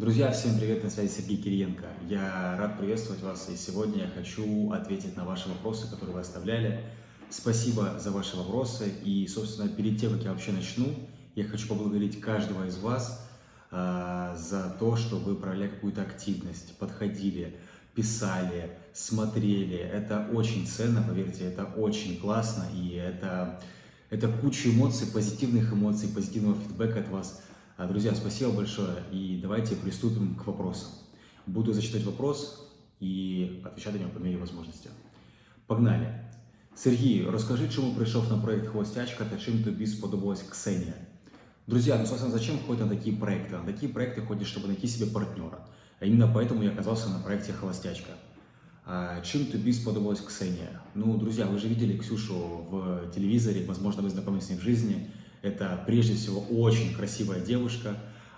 Друзья, всем привет, на связи Сергей Кириенко. Я рад приветствовать вас, и сегодня я хочу ответить на ваши вопросы, которые вы оставляли. Спасибо за ваши вопросы, и, собственно, перед тем, как я вообще начну, я хочу поблагодарить каждого из вас э, за то, что вы проявляли какую-то активность, подходили, писали, смотрели. Это очень ценно, поверьте, это очень классно, и это, это куча эмоций, позитивных эмоций, позитивного фидбэка от вас – друзья, спасибо большое, и давайте приступим к вопросам. Буду зачитать вопрос и отвечать на него по мере возможности. Погнали! Сергій, розкажи, чому прийшов на проект «Холостячка» та чим тобі сподобалась Ксения? Друзья, ну, собственно, зачем ходят на такие проекты? На такие проекты ходят, чтобы найти себе партнера. А именно поэтому я оказался на проекте «Холостячка». А, чем тобі сподобалась Ксения? Ну, друзья, вы же видели Ксюшу в телевизоре, возможно, вы знакомы с ней в жизни – это прежде всего очень красивая девушка,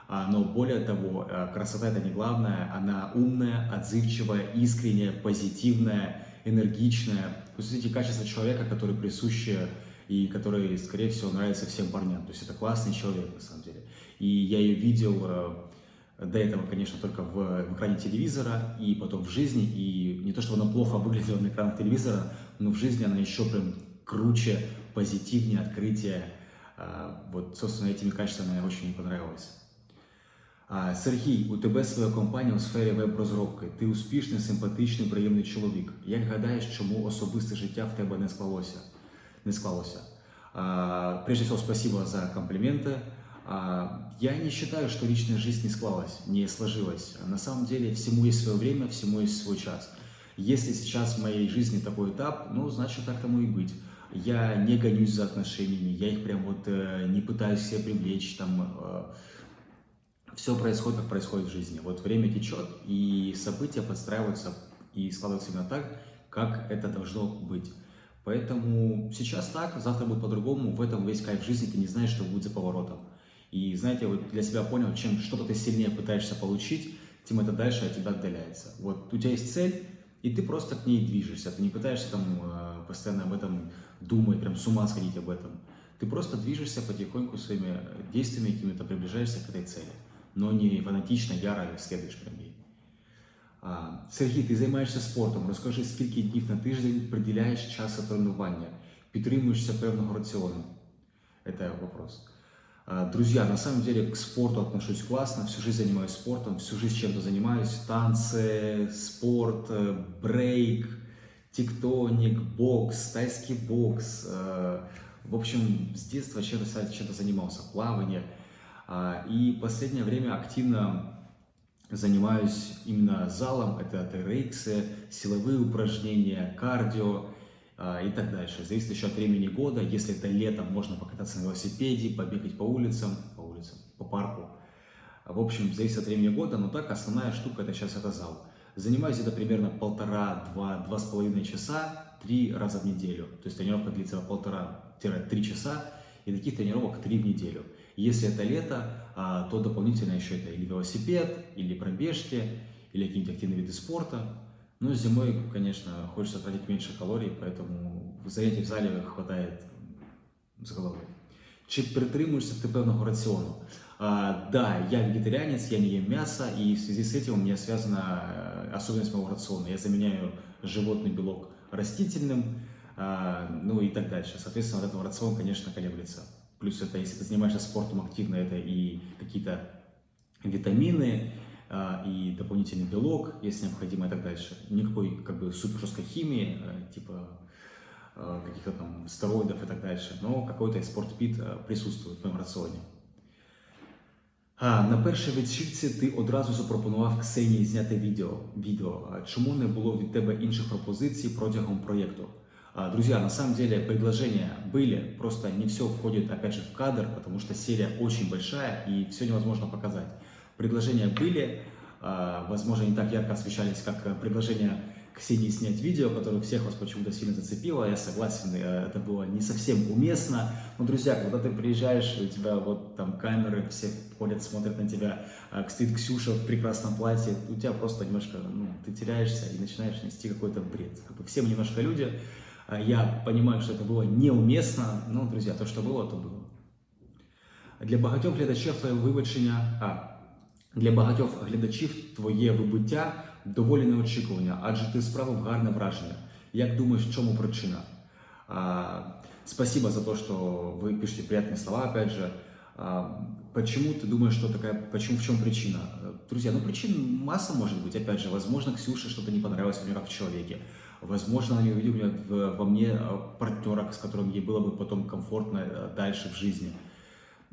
а, но более того, э, красота это не главное, она умная, отзывчивая, искренняя, позитивная, энергичная. То есть эти качества человека, которые присущи и которые, скорее всего, нравятся всем парням. То есть это классный человек, на самом деле. И я ее видел э, до этого, конечно, только в, в экране телевизора, и потом в жизни. И не то, что она плохо выглядела на экранах телевизора, но в жизни она еще прям круче, позитивнее, открытие. А, вот, собственно, этими качествами мне очень понравилось. А, Сергій, у тебе своя компанія у сфері веб-розробки. Ти успішний, симпатичний, приємний чоловік. Як гадаєш, чому особисте життя в тебе не склалося? Не склалося? А, прежде всего, спасибо за комплименты. Я не считаю, что личная жизнь не склалась, не сложилась. На самом деле, всему есть свое время, всему есть свой час. Если сейчас в моей жизни такой этап, ну, значит, так тому и быть я не гонюсь за отношениями, я их прям вот э, не пытаюсь себе привлечь, там, э, все происходит, как происходит в жизни. Вот время течет, и события подстраиваются и складываются именно так, как это должно быть. Поэтому сейчас так, завтра будет по-другому, в этом весь кайф жизни, ты не знаешь, что будет за поворотом. И знаете, вот для себя понял, чем что-то ты сильнее пытаешься получить, тем это дальше от тебя отдаляется. Вот у тебя есть цель, и ты просто к ней движешься, ты не пытаешься там э, постоянно об этом думать, прям с ума сходить об этом. Ты просто движешься потихоньку своими действиями какими-то, приближаешься к этой цели, но не фанатично, яро следуешь прям ей. А, Сергій, ти займаєшся спортом. Розкажи, скільки днів на тиждень приділяєш часу тренування, підтримуєшся певного раціону? Это вопрос. А, друзья, на самом деле к спорту отношусь классно, всю жизнь занимаюсь спортом, всю жизнь чем-то занимаюсь. Танцы, спорт, э, брейк, тектоник, бокс, тайский бокс. Э, в общем, с детства чем-то чем занимался, плавание. А, и последнее время активно занимаюсь именно залом, это TRX, силовые упражнения, кардио и так дальше. Зависит еще от времени года. Если это летом, можно покататься на велосипеде, побегать по улицам, по улицам, по парку. В общем, зависит от времени года, но так основная штука это сейчас это зал. Занимаюсь это примерно полтора-два, два с половиной часа, три раза в неделю. То есть тренировка длится полтора-три часа, и таких тренировок три в неделю. Если это лето, а, то дополнительно еще это или велосипед, или пробежки, или какие-нибудь активные виды спорта. Ну, зимой, конечно, хочется тратить меньше калорий, поэтому занятий в зале хватает с головой. Чи притримуєшся ти певного раціону? А, да, я вегетарианец, я не ем мясо, и в связи с этим у меня связана э, особенность моего рациона. Я заменяю животный белок растительным, а, ну и так дальше. Соответственно, вот этот рацион, конечно, колеблется. Плюс это, если ты занимаешься спортом активно, это и какие-то витамины, и дополнительный белок, если необходимо, и так дальше. Никакой как бы супер жесткой химии, э, типа Э, каких-то там стероидов и так дальше, но какой-то спортпит э, присутствует в моєму раціоні. А, На першій вечірці ти одразу запропонував Ксенії зняти відео. відео. Чому не було від тебе інших пропозицій протягом проєкту? Друзья, на самом деле предложения были, просто не все входит опять же в кадр, потому что серия очень большая и все невозможно показать. Предложения были, возможно, не так ярко освещались, как предложения Ксении снять видео, которое всех вас почему-то сильно зацепило. Я согласен, э, это было не совсем уместно. Но, друзья, когда ты приезжаешь, у тебя вот там камеры, все ходят, смотрят на тебя, а, стоит Ксюша в прекрасном платье, у тебя просто немножко, ну, ты теряешься и начинаешь нести какой-то бред. Как бы все мы немножко люди. А, я понимаю, что это было неуместно, но, друзья, то, что было, то было. Для багатьох глядачів твоє вибачення, а, Для багатьох глядачів твоє вибуття доволі неочікування, адже ти справив гарне враження. Як думаешь, в чому причина? А, спасибо за то, что вы пишете приятные слова, опять же. А, почему ты думаешь, что такая, почему, в чем причина? Друзья, ну причин масса может быть. Опять же, возможно, Ксюше что-то не понравилось у нее как в человеке. Возможно, она не увидела во мне а, партнера, с которым ей было бы потом комфортно э, дальше в жизни.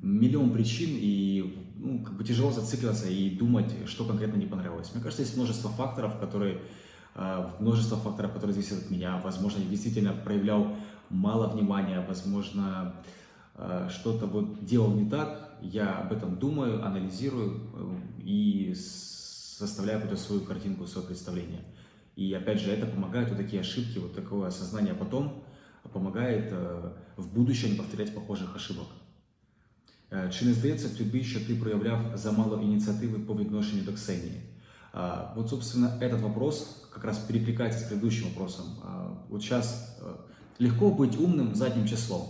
Миллион причин, и ну, как бы тяжело зацикливаться и думать, что конкретно не понравилось. Мне кажется, есть множество факторов, которые Э, множество факторов, которые зависят от меня. Возможно, я действительно проявлял мало внимания, возможно, э, что-то вот делал не так. Я об этом думаю, анализирую э, и составляю какую-то свою картинку, свое представление. И опять же, это помогает, вот такие ошибки, вот такое осознание потом помогает в будущем не повторять похожих ошибок. Чи не здається тобі, що ти проявляв замало ініціативи по відношенню до Ксенії? Вот, собственно, этот вопрос как раз перекликается с предыдущим вопросом. Вот сейчас легко быть умным задним числом.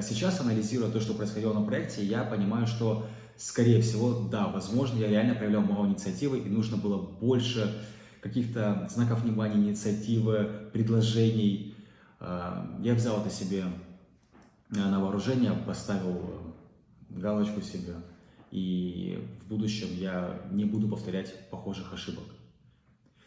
Сейчас, анализируя то, что происходило на проекте, я понимаю, что, скорее всего, да, возможно, я реально проявлял мало инициативы, и нужно было больше каких-то знаков внимания, инициативы, предложений. Я взял это себе на вооружение, поставил галочку себе і в будущем я не буду повторять похожих ошибок.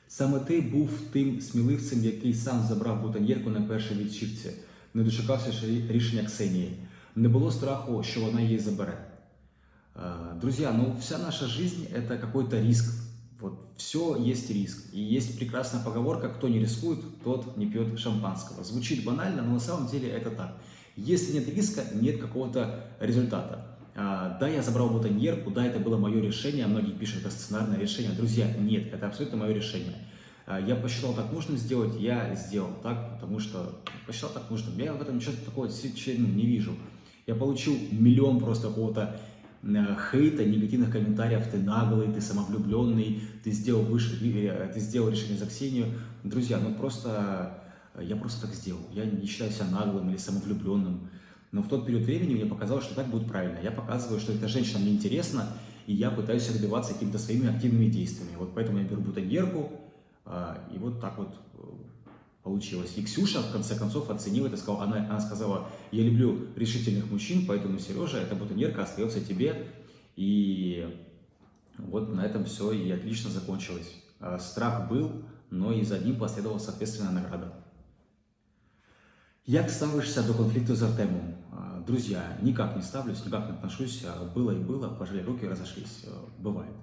Саме ти був тим сміливцем, який сам забрав бутоньєрку на першій відчівці, не дочекався рішення Ксенії. Не було страху, що вона її забере. Друзья, ну вся наша жизнь это какой-то риск. Вот все есть риск. И есть прекрасная поговорка, кто не рискует, тот не пьет шампанского. Звучит банально, но на самом деле это так. Если нет риска, нет какого-то результата. А, да, я забрал бутоньерку, да, это было мое решение, многие пишут, это сценарное решение. Друзья, нет, это абсолютно мое решение. А, я посчитал так нужным сделать, я сделал так, потому что посчитал так нужным. Я в этом ничего такого ну, не вижу. Я получил миллион просто какого-то хейта, негативных комментариев, ты наглый, ты самовлюбленный, ты сделал, выше, э, ты сделал решение за Ксению. Друзья, ну просто, я просто так сделал. Я не считаю себя наглым или самовлюбленным. Но в тот период времени мне показалось, что так будет правильно. Я показываю, что эта женщина мне интересна, и я пытаюсь добиваться какими-то своими активными действиями. Вот поэтому я беру бутоньерку, а, и вот так вот э, получилось. И Ксюша, в конце концов, оценила это, сказала, она, она сказала, я люблю решительных мужчин, поэтому, Сережа, эта бутоньерка остается тебе. И вот на этом все и отлично закончилось. А, страх был, но и за ним последовала соответственная награда. Як ставишься до конфликта с Артемом? Друзья, никак не ставлюсь, никак не отношусь. Было и было, пожали руки, разошлись. Бывает.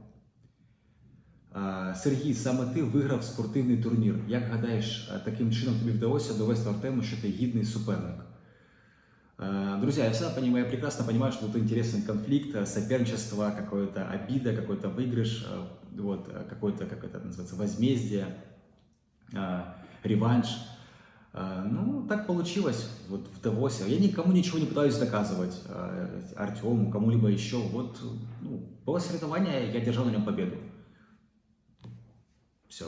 Сергій, саме ти виграв спортивний турнір. Як гадаєш, таким чином тобі вдалося довести Артему, що ти гідний суперник? Друзья, я всегда понимаю, я прекрасно понимаю, что тут интересный конфликт, соперничество, какое-то обида, какой-то выигрыш, вот, какое-то, как это называется, возмездие, реванш. Ну, так получилось вот в Давосе. Я никому ничего не пытаюсь доказывать, Артему, кому-либо еще. Вот ну, было соревнование, я держал на нем победу. Все.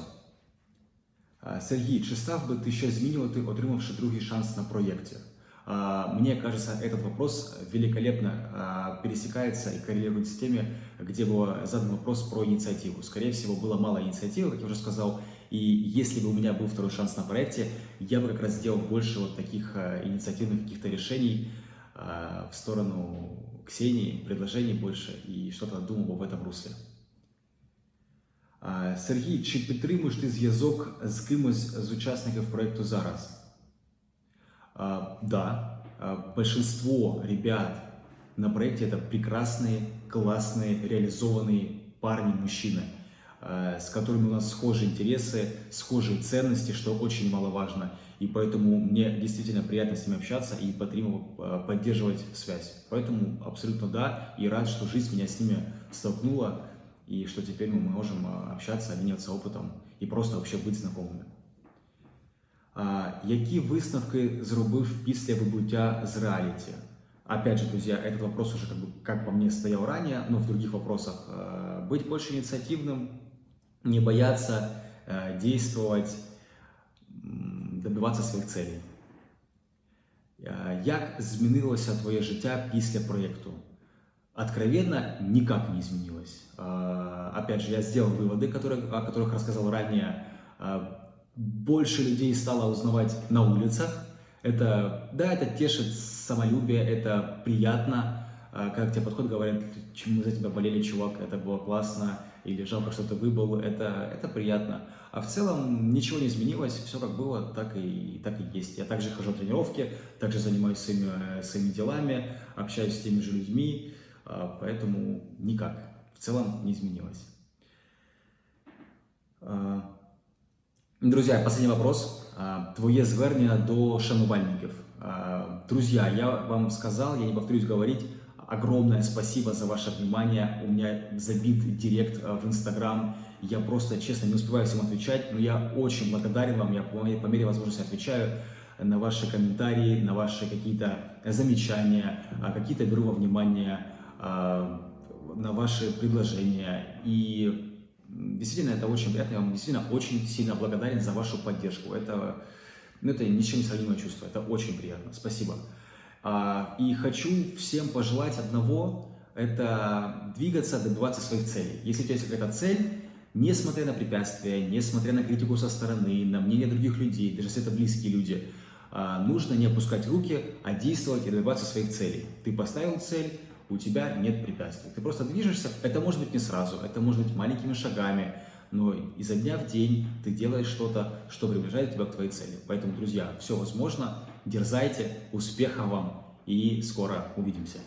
Сергій, чи став би ти щось змінювати, отримавши другий шанс на проекте? Мне кажется, этот вопрос великолепно пересекается и коррелирует с теми, где был задан вопрос про инициативу. Скорее всего, было мало инициативы, как я уже сказал, и если бы у меня был второй шанс на проекте, я бы как раз сделал больше вот таких э, инициативных каких-то решений э, в сторону Ксении, предложений больше и что-то думал бы в этом русле. Сергій, чи підтримуєш ти зв'язок з кимось з учасників проекту зараз? Да, большинство ребят на проекте это прекрасные, классные, реализованные парни, мужчины – Э, с которыми у нас схожие интересы, схожие ценности, что очень маловажно. И поэтому мне действительно приятно с ними общаться и э, поддерживать связь. Поэтому абсолютно да, и рад, что жизнь меня с ними столкнула, и что теперь мы можем общаться, обмениваться опытом и просто вообще быть знакомыми. Які висновки зробив після вибуття з реалити? Опять же, друзья, этот вопрос уже как, бы, как по мне стоял ранее, но в других вопросах. Быть больше инициативным, не бояться э, действовать, добиватися своїх целей. Як змінилося твоє життя після проєкту? откровенно никак не изменилось. А, опять же, я сделал выводы, которые, о которых рассказал ранее. А, больше людей стало узнавать на улицах. Это, да, это тешит самолюбие, это приятно. А, как тебе подходят, говорят, чему за тебя болели, чувак, это было классно, или жалко, что ты выбыл, это, это приятно. А в целом ничего не изменилось, все как было, так и, так и есть. Я также хожу на тренировки, также занимаюсь своими, своими делами, общаюсь с теми же людьми, а, поэтому никак. В целом не изменилось. А, друзья, последний вопрос. А, твоє звернення до шанувальників. Друзья, я вам сказал, я не повторюсь говорить, огромное спасибо за ваше внимание. У меня забит директ в Инстаграм. Я просто, честно, не успеваю всем отвечать, но я очень благодарен вам. Я по мере возможности отвечаю на ваши комментарии, на ваши какие-то замечания, какие-то беру во внимание. А, на ваши предложения. И действительно, это очень приятно. Я вам действительно очень сильно благодарен за вашу поддержку. Это, ну, это ничем не сравнимое чувство. Это очень приятно. Спасибо. А, и хочу всем пожелать одного. Это двигаться, добиваться своих целей. Если у тебя есть какая-то цель, несмотря на препятствия, несмотря на критику со стороны, на мнение других людей, даже если это близкие люди, а, нужно не опускать руки, а действовать и добиваться своих целей. Ты поставил цель, у тебя нет препятствий. Ты просто движешься, это может быть не сразу, это может быть маленькими шагами, но изо дня в день ты делаешь что-то, что приближает тебя к твоей цели. Поэтому, друзья, все возможно, дерзайте, успехов вам и скоро увидимся.